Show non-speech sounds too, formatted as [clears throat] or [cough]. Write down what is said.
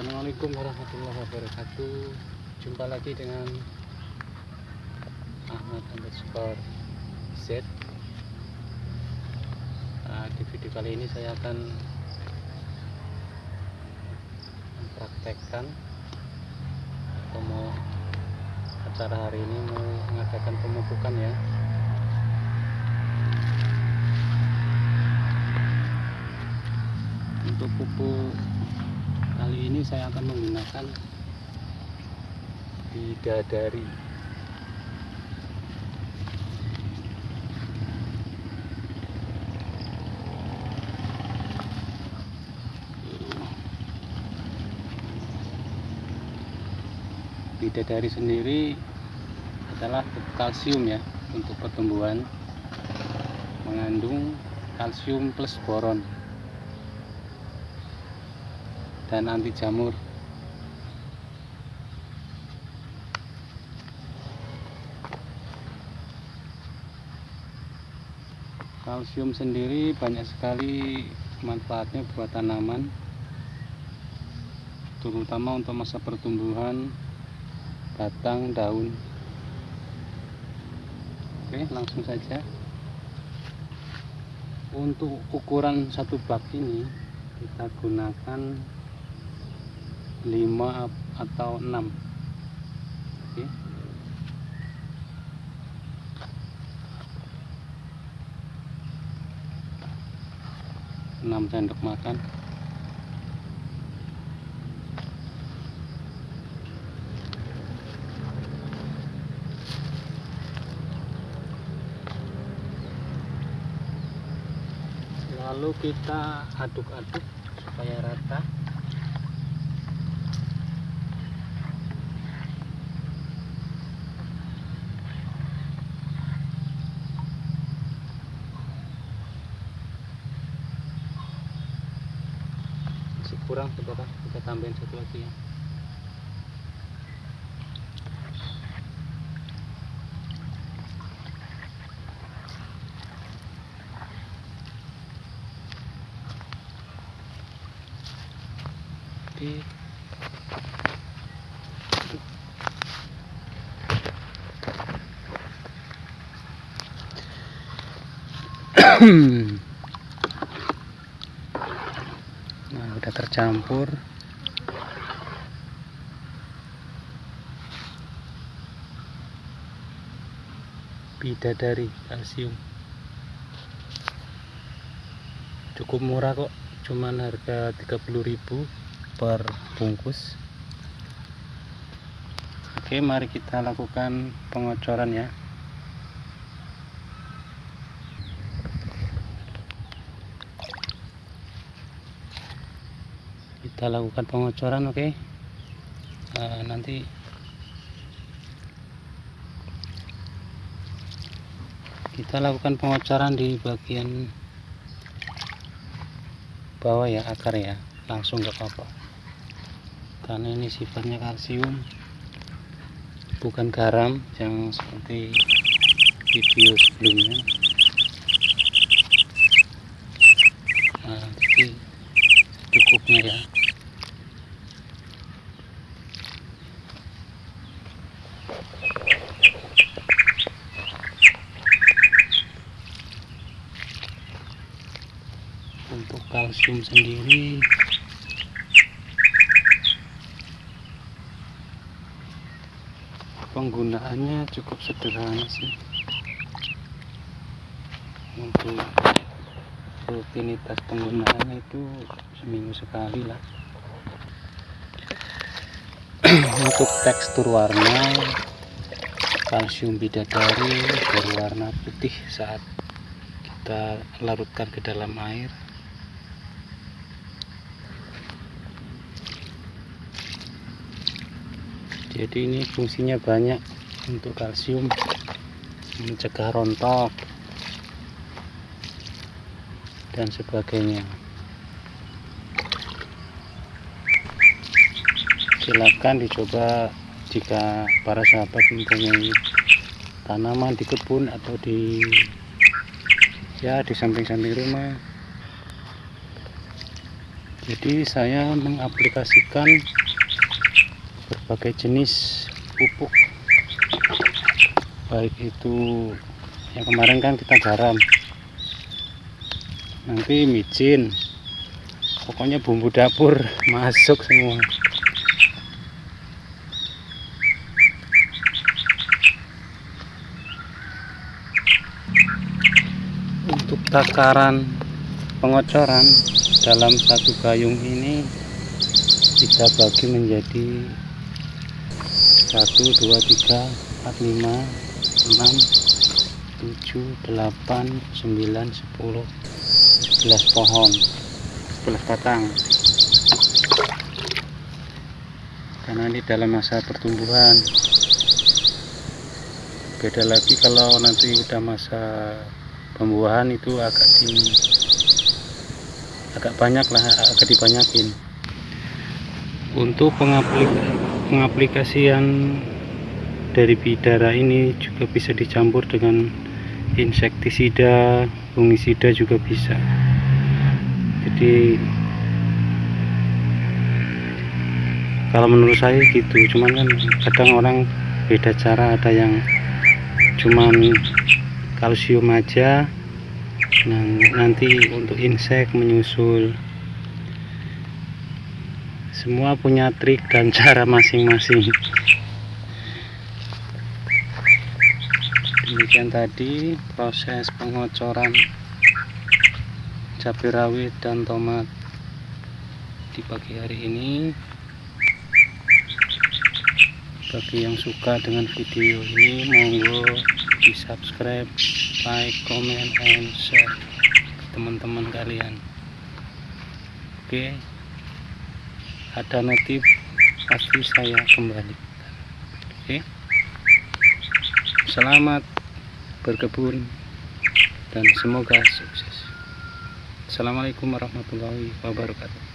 Assalamualaikum warahmatullahi wabarakatuh. Jumpa lagi dengan Ahmad underscore Z. Nah, Di video kali ini saya akan Mempraktekkan Atau mau Acara hari ini mau mengadakan pemupukan ya. Untuk pupuk kali ini saya akan menggunakan bidadari. Bidadari sendiri adalah kalsium ya untuk pertumbuhan mengandung kalsium plus boron dan anti jamur. Kalsium sendiri banyak sekali manfaatnya buat tanaman terutama untuk masa pertumbuhan batang daun. Oke langsung saja. Untuk ukuran satu bak ini kita gunakan 5 atau 6 oke. Enam sendok makan. Lalu kita aduk-aduk supaya rata kurang saudara kita tambahin satu lagi ya. Oke [clears throat] nah udah tercampur. Bidadari kalsium. Cukup murah kok cuman harga 30.000 per bungkus. Oke mari kita lakukan pengocoran ya kita lakukan pengocoran oke? Nah, nanti. Kita lakukan pengocoran di bagian bawah ya akar ya. Langsung gak apa-apa karena ini sifatnya kalsium bukan garam yang seperti video sebelumnya. Nah jadi cukupnya ya untuk kalsium sendiri. Penggunaannya cukup sederhana sih. Untuk rutinitas penggunaannya itu seminggu sekali lah. [clears throat] Untuk tekstur warna kalsium bidadari berwarna putih saat kita larutkan ke dalam air jadi ini fungsinya banyak untuk kalsium mencegah rontok dan sebagainya. Silakan dicoba jika para sahabat mempunyai tanaman di kebun atau di ya di samping-samping rumah. Jadi saya mengaplikasikan berbagai jenis pupuk. Baik itu yang kemarin kan kita garam. Nanti micin. Pokoknya bumbu dapur [laughs] masuk semua. Untuk takaran pengocoran dalam satu gayung ini kita bagi menjadi 1 2 3 4 5 6 7 8 9 10 11 pohon. 11 batang. Karena ini dalam masa pertumbuhan. Beda lagi kalau nanti udah masa pembuahan itu agak di agak banyak lah agak dibanyakin untuk pengaplik pengaplikasian dari bidara ini juga bisa dicampur dengan insektisida fungisida juga bisa. Jadi kalau menurut saya gitu. Cuman kan kadang orang beda cara ada yang cuman kalsium aja nah, nanti untuk insek menyusul semua punya trik dan [laughs] cara masing-masing. Demikian tadi proses pengocoran cabai rawit dan tomat di pagi hari ini. Bagi yang suka dengan video ini monggo di subscribe like comment and share teman-teman kalian. Oke ada notif pasti saya kembali. Oke. Selamat berkebun dan semoga sukses. Assalamualaikum warahmatullahi wabarakatuh